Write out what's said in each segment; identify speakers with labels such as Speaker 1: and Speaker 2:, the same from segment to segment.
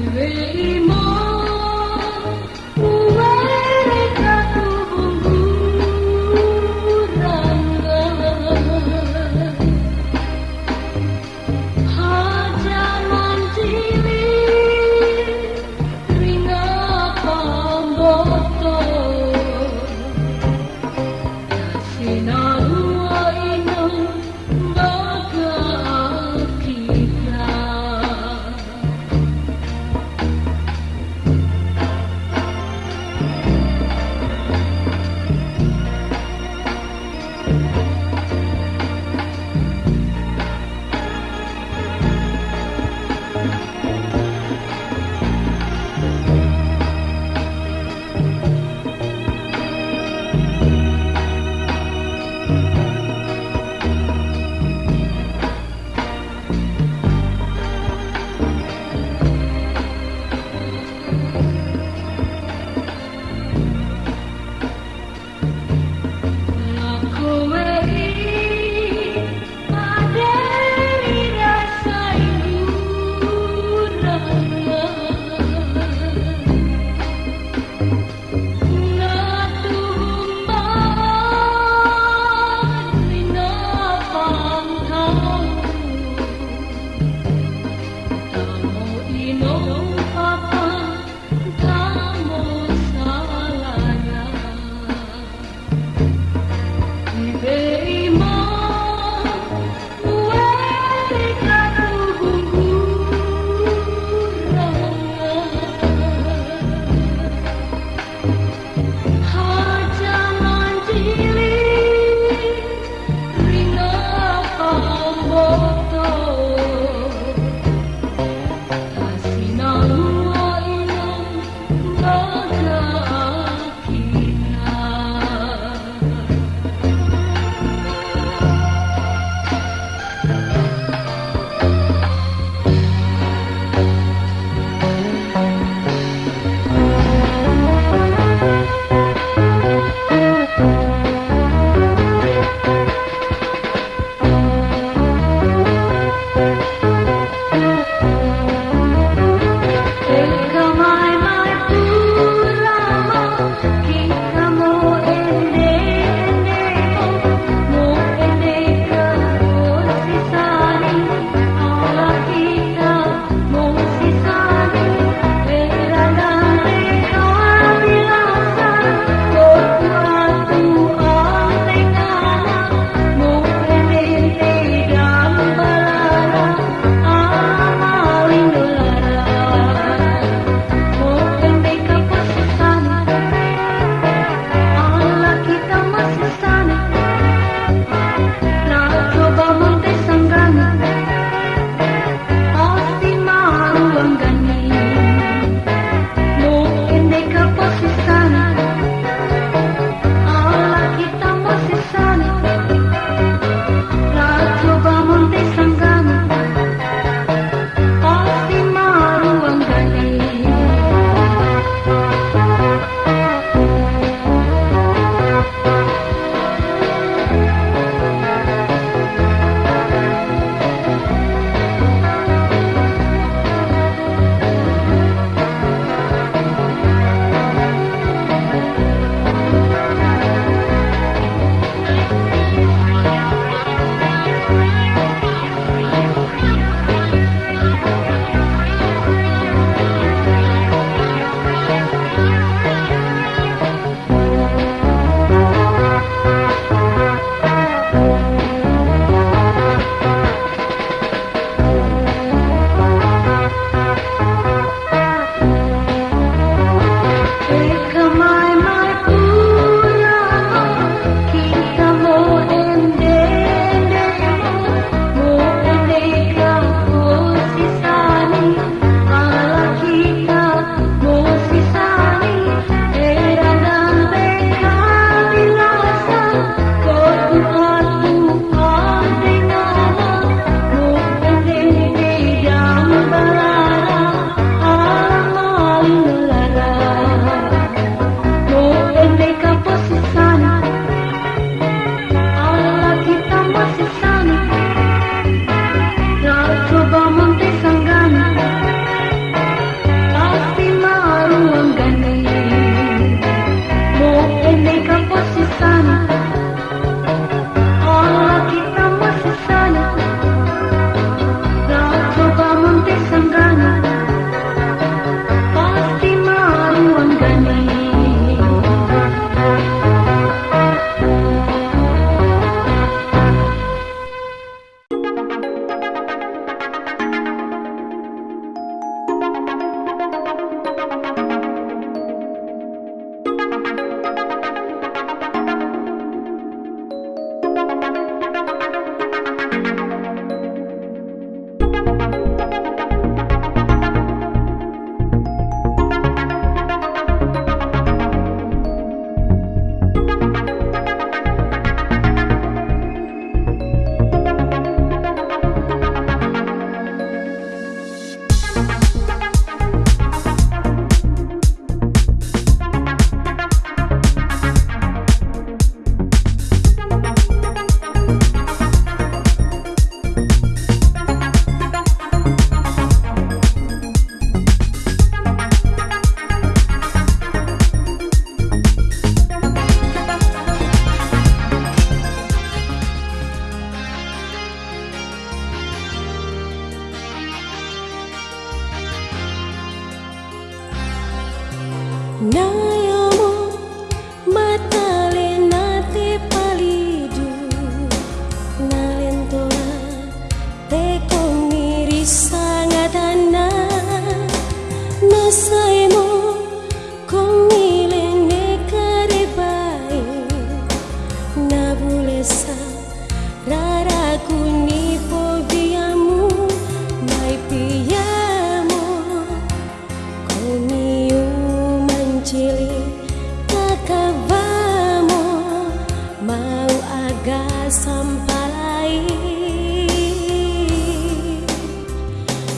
Speaker 1: will
Speaker 2: No.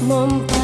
Speaker 2: Mompakulisi